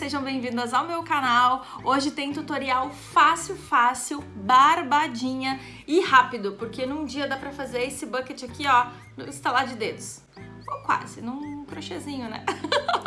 sejam bem-vindas ao meu canal. Hoje tem tutorial fácil, fácil, barbadinha e rápido, porque num dia dá pra fazer esse bucket aqui, ó, no estalar de dedos. Ou quase, num crochêzinho, né?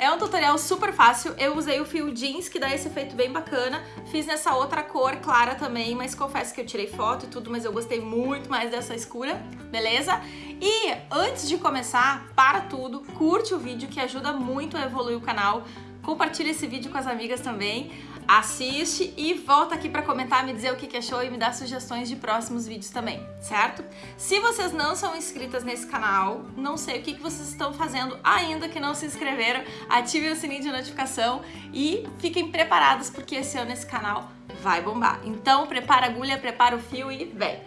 É um tutorial super fácil, eu usei o fio jeans, que dá esse efeito bem bacana, fiz nessa outra cor clara também, mas confesso que eu tirei foto e tudo, mas eu gostei muito mais dessa escura, beleza? E antes de começar, para tudo, curte o vídeo que ajuda muito a evoluir o canal, compartilha esse vídeo com as amigas também, assiste e volta aqui para comentar, me dizer o que achou e me dar sugestões de próximos vídeos também, certo? Se vocês não são inscritas nesse canal, não sei o que vocês estão fazendo ainda que não se inscreveram, ativem o sininho de notificação e fiquem preparados porque esse ano esse canal vai bombar. Então prepara a agulha, prepara o fio e vem!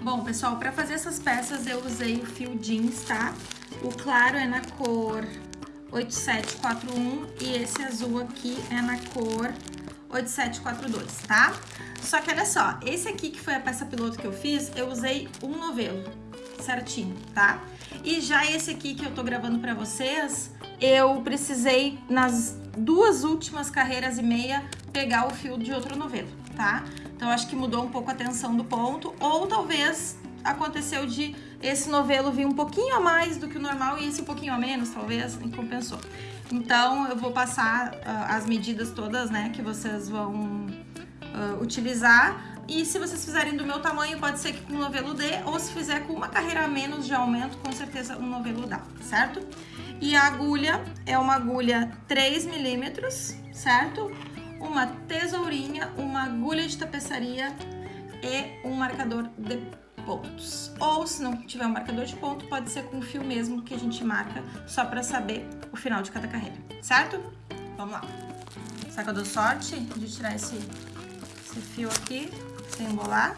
Bom, pessoal, para fazer essas peças eu usei o fio jeans, tá? O claro é na cor 8741 e esse azul aqui é na cor 8742, tá? Só que olha só, esse aqui que foi a peça piloto que eu fiz, eu usei um novelo certinho, tá? E já esse aqui que eu tô gravando pra vocês, eu precisei, nas duas últimas carreiras e meia, pegar o fio de outro novelo, tá? Então, acho que mudou um pouco a tensão do ponto, ou talvez aconteceu de esse novelo vir um pouquinho a mais do que o normal e esse um pouquinho a menos, talvez, e compensou. Então, eu vou passar uh, as medidas todas, né, que vocês vão uh, utilizar. E se vocês fizerem do meu tamanho, pode ser que com o novelo dê, ou se fizer com uma carreira a menos de aumento, com certeza um novelo dá, certo? E a agulha é uma agulha 3 milímetros, certo? Uma tesourinha, uma agulha de tapeçaria e um marcador de pontos. Ou se não tiver um marcador de ponto, pode ser com fio mesmo que a gente marca só para saber o final de cada carreira, certo? Vamos lá. Será que eu dou sorte de tirar esse, esse fio aqui sem embolar?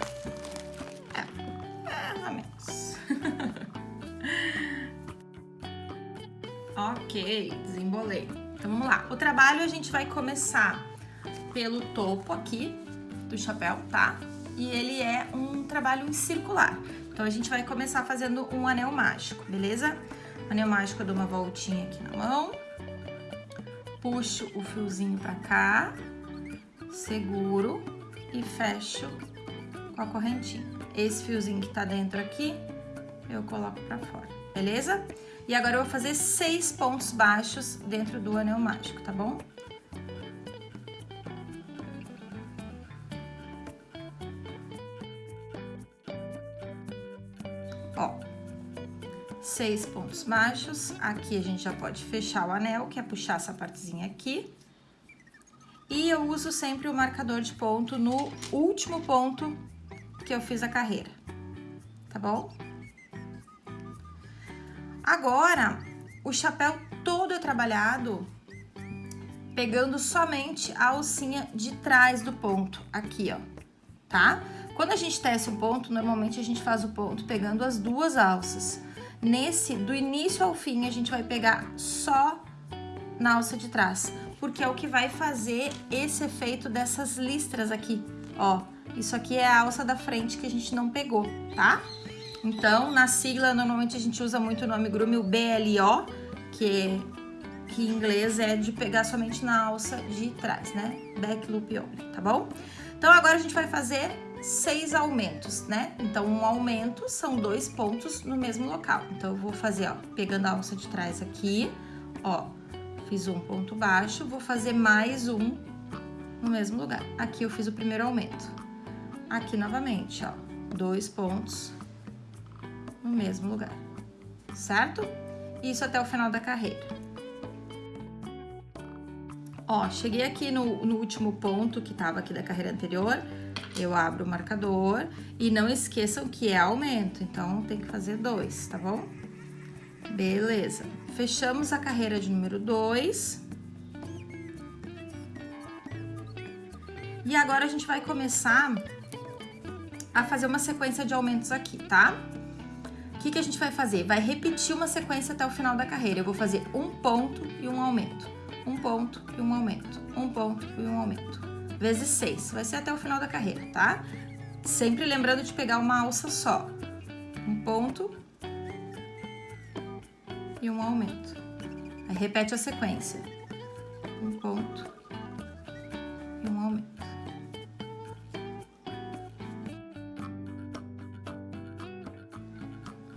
É, é menos. ok, desembolei. Então vamos lá. O trabalho a gente vai começar pelo topo aqui do chapéu, tá? E ele é um trabalho circular. Então, a gente vai começar fazendo um anel mágico, beleza? Anel mágico, eu dou uma voltinha aqui na mão, puxo o fiozinho pra cá, seguro e fecho com a correntinha. Esse fiozinho que tá dentro aqui, eu coloco pra fora, beleza? E agora eu vou fazer seis pontos baixos dentro do anel mágico, tá bom? Seis pontos baixos. Aqui a gente já pode fechar o anel, que é puxar essa partezinha aqui. E eu uso sempre o marcador de ponto no último ponto que eu fiz a carreira, tá bom? Agora, o chapéu todo é trabalhado pegando somente a alcinha de trás do ponto, aqui, ó, tá? Quando a gente tece um ponto, normalmente a gente faz o ponto pegando as duas alças. Nesse, do início ao fim, a gente vai pegar só na alça de trás, porque é o que vai fazer esse efeito dessas listras aqui, ó. Isso aqui é a alça da frente que a gente não pegou, tá? Então, na sigla, normalmente a gente usa muito o nome grume, o BLO, que, que em inglês é de pegar somente na alça de trás, né? Back loop only, tá bom? Então, agora a gente vai fazer seis aumentos, né? Então, um aumento são dois pontos no mesmo local. Então, eu vou fazer, ó, pegando a alça de trás aqui, ó, fiz um ponto baixo, vou fazer mais um no mesmo lugar. Aqui eu fiz o primeiro aumento. Aqui novamente, ó, dois pontos no mesmo lugar, certo? Isso até o final da carreira. Ó, cheguei aqui no, no último ponto que tava aqui da carreira anterior, eu abro o marcador e não esqueçam que é aumento, então tem que fazer dois, tá bom? Beleza. Fechamos a carreira de número dois. E agora a gente vai começar a fazer uma sequência de aumentos aqui, tá? O que, que a gente vai fazer? Vai repetir uma sequência até o final da carreira. Eu vou fazer um ponto e um aumento. Um ponto e um aumento. Um ponto e um aumento vezes 6. Vai ser até o final da carreira, tá? Sempre lembrando de pegar uma alça só. Um ponto e um aumento. Aí repete a sequência. Um ponto e um aumento.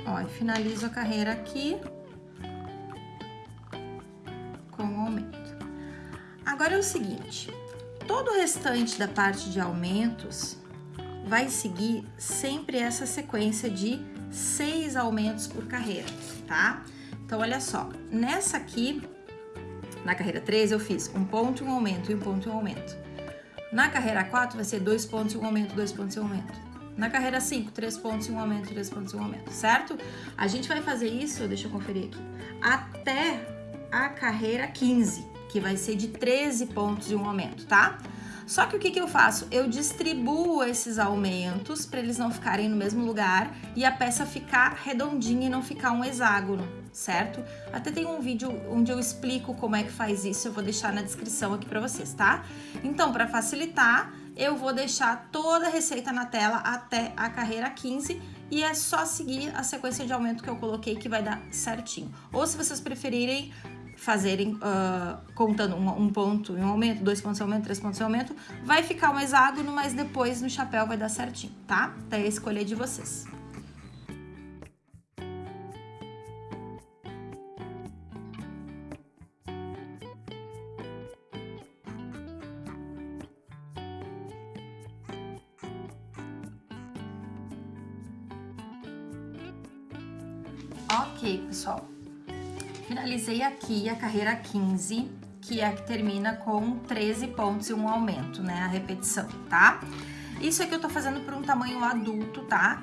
Ó, e finalizo a carreira aqui com o aumento. Agora é o seguinte, todo o restante da parte de aumentos vai seguir sempre essa sequência de seis aumentos por carreira, tá? Então, olha só, nessa aqui, na carreira 3, eu fiz um ponto um aumento, e um ponto um aumento. Na carreira 4, vai ser dois pontos um aumento, dois pontos um aumento. Na carreira 5, três pontos um aumento, três pontos um aumento, certo? A gente vai fazer isso, deixa eu conferir aqui, até a carreira 15, que vai ser de 13 pontos e um aumento, tá? Só que o que, que eu faço? Eu distribuo esses aumentos para eles não ficarem no mesmo lugar e a peça ficar redondinha e não ficar um hexágono, certo? Até tem um vídeo onde eu explico como é que faz isso, eu vou deixar na descrição aqui para vocês, tá? Então, para facilitar, eu vou deixar toda a receita na tela até a carreira 15 e é só seguir a sequência de aumento que eu coloquei que vai dar certinho. Ou se vocês preferirem, fazerem uh, contando um, um, ponto em um aumento, dois pontos em aumento, três pontos em aumento, vai ficar um hexágono, mas depois no chapéu vai dar certinho, tá? Daí a escolha de vocês. Ok, pessoal. Finalizei aqui a carreira 15, que é a que termina com 13 pontos e um aumento, né? A repetição, tá? Isso aqui eu tô fazendo por um tamanho adulto, tá?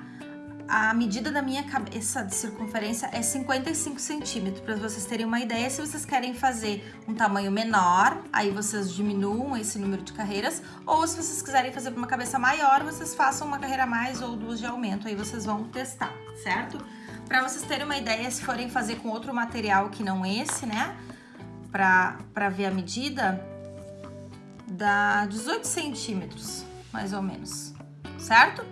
A medida da minha cabeça de circunferência é 55 centímetros, para vocês terem uma ideia. Se vocês querem fazer um tamanho menor, aí vocês diminuam esse número de carreiras. Ou se vocês quiserem fazer uma cabeça maior, vocês façam uma carreira mais ou duas de aumento, aí vocês vão testar, certo? Para vocês terem uma ideia, se forem fazer com outro material que não esse, né? Pra ver a medida, dá 18 centímetros, mais ou menos, certo?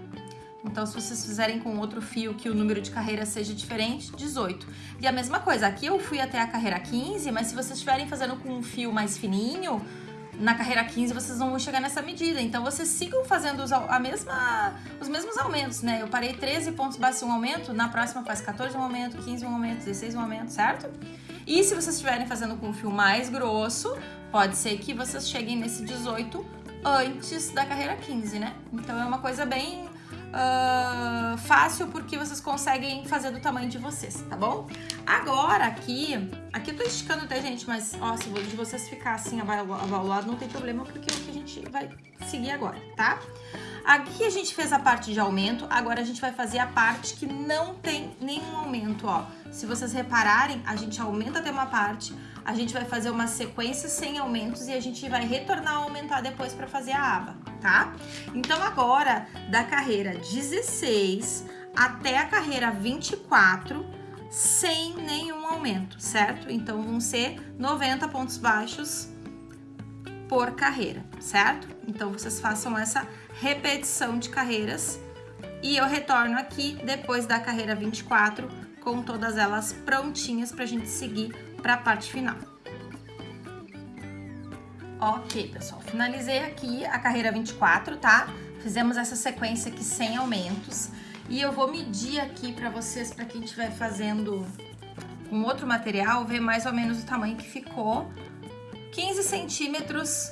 Então, se vocês fizerem com outro fio que o número de carreira seja diferente, 18. E a mesma coisa, aqui eu fui até a carreira 15, mas se vocês estiverem fazendo com um fio mais fininho, na carreira 15 vocês vão chegar nessa medida. Então vocês sigam fazendo os, a mesma, os mesmos aumentos, né? Eu parei 13 pontos baixos um aumento, na próxima faz 14 um aumento, 15 um aumento, 16 um aumento, certo? E se vocês estiverem fazendo com um fio mais grosso, pode ser que vocês cheguem nesse 18 antes da carreira 15, né? Então é uma coisa bem uh, fácil porque vocês conseguem fazer do tamanho de vocês, tá bom? Agora aqui, aqui eu tô esticando até, gente, mas ó, se de vocês ficar assim avalado não tem problema porque é o que a gente vai seguir agora, tá? Aqui a gente fez a parte de aumento, agora a gente vai fazer a parte que não tem nenhum aumento, ó. Se vocês repararem, a gente aumenta até uma parte, a gente vai fazer uma sequência sem aumentos e a gente vai retornar a aumentar depois para fazer a aba, tá? Então agora, da carreira 16 até a carreira 24, sem nenhum aumento, certo? Então vão ser 90 pontos baixos por carreira, certo? Então vocês façam essa repetição de carreiras e eu retorno aqui depois da carreira 24 com todas elas prontinhas para a gente seguir para a parte final. Ok, pessoal, finalizei aqui a carreira 24, tá? Fizemos essa sequência aqui sem aumentos e eu vou medir aqui para vocês, para quem estiver fazendo com outro material, ver mais ou menos o tamanho que ficou. 15 centímetros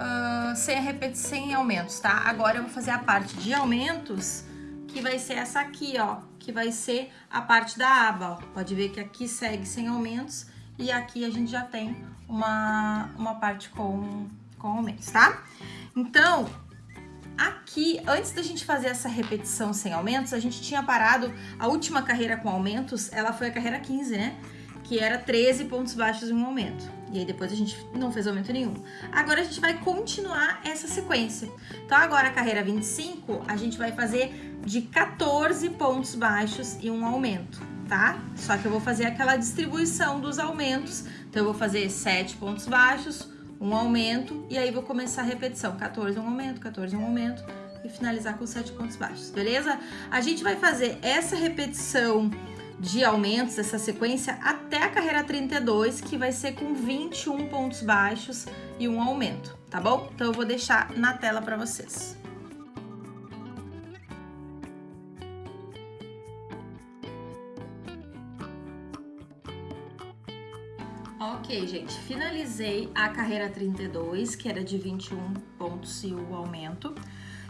uh, sem, repetição, sem aumentos, tá? Agora eu vou fazer a parte de aumentos, que vai ser essa aqui, ó, que vai ser a parte da aba, ó. Pode ver que aqui segue sem aumentos e aqui a gente já tem uma, uma parte com, com aumentos, tá? Então, aqui, antes da gente fazer essa repetição sem aumentos, a gente tinha parado, a última carreira com aumentos, ela foi a carreira 15, né? Que era 13 pontos baixos em um aumento. E aí depois a gente não fez aumento nenhum. Agora a gente vai continuar essa sequência. Então agora a carreira 25, a gente vai fazer de 14 pontos baixos e um aumento, tá? Só que eu vou fazer aquela distribuição dos aumentos. Então eu vou fazer 7 pontos baixos, um aumento e aí vou começar a repetição. 14 um aumento, 14 um aumento e finalizar com 7 pontos baixos, beleza? A gente vai fazer essa repetição de aumentos, essa sequência, até a carreira 32, que vai ser com 21 pontos baixos e um aumento, tá bom? Então eu vou deixar na tela para vocês. Ok, gente, finalizei a carreira 32, que era de 21 pontos e o aumento.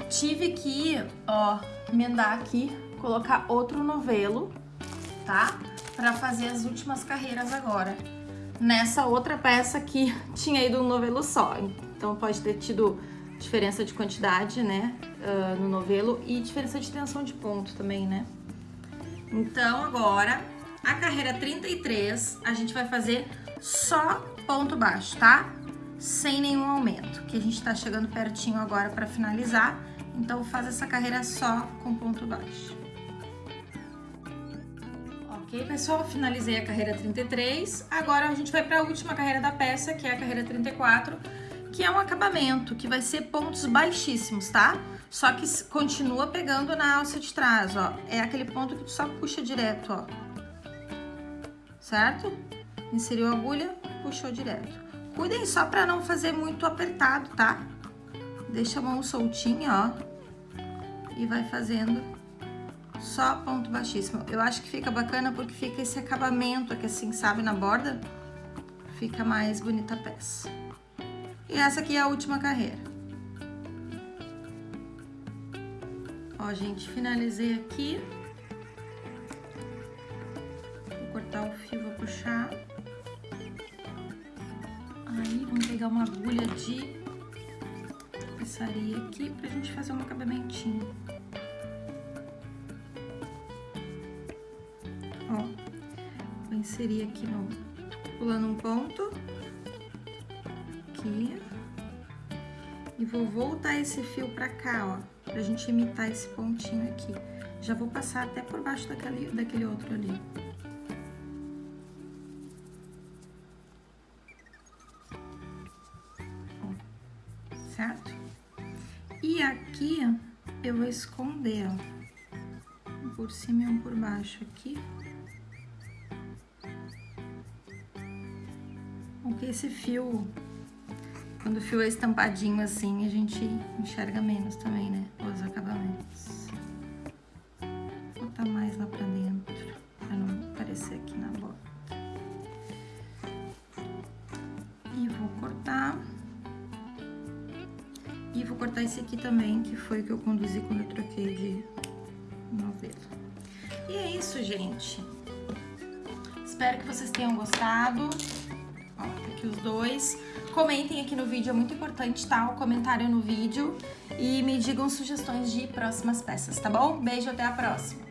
Tive que, ó, emendar aqui, colocar outro novelo, tá? Pra fazer as últimas carreiras agora. Nessa outra peça que tinha ido um novelo só. Então pode ter tido diferença de quantidade, né, uh, no novelo e diferença de tensão de ponto também, né? Então agora, a carreira 33, a gente vai fazer só ponto baixo, tá? Sem nenhum aumento, que a gente tá chegando pertinho agora para finalizar, então faz essa carreira só com ponto baixo. Ok, pessoal, finalizei a carreira 33, agora a gente vai para a última carreira da peça, que é a carreira 34, que é um acabamento, que vai ser pontos baixíssimos, tá? Só que continua pegando na alça de trás, ó. É aquele ponto que tu só puxa direto, ó. Certo? inseriu a agulha, puxou direto. Cuidem só para não fazer muito apertado, tá? Deixa a mão soltinha, ó. E vai fazendo só ponto baixíssimo. Eu acho que fica bacana porque fica esse acabamento aqui assim, sabe, na borda. Fica mais bonita a peça. E essa aqui é a última carreira. Ó, gente, finalizei aqui. Vou cortar o fio, vou puxar. Aí, vamos pegar uma agulha de tapeçaria aqui pra gente fazer um acabamentinho. Inserir aqui no... pulando um ponto. Aqui. E vou voltar esse fio pra cá, ó, pra gente imitar esse pontinho aqui. Já vou passar até por baixo daquele, daquele outro ali. certo? E aqui eu vou esconder, ó, um por cima e um por baixo aqui. Porque esse fio, quando o fio é estampadinho assim, a gente enxerga menos também, né? Os acabamentos. Vou botar mais lá pra dentro, pra não aparecer aqui na borda. E vou cortar. E vou cortar esse aqui também, que foi o que eu conduzi quando eu troquei de novelo. E é isso, gente. Espero que vocês tenham gostado. Ó, tá aqui os dois. Comentem aqui no vídeo, é muito importante, tá? O comentário no vídeo. E me digam sugestões de próximas peças, tá bom? Beijo, até a próxima.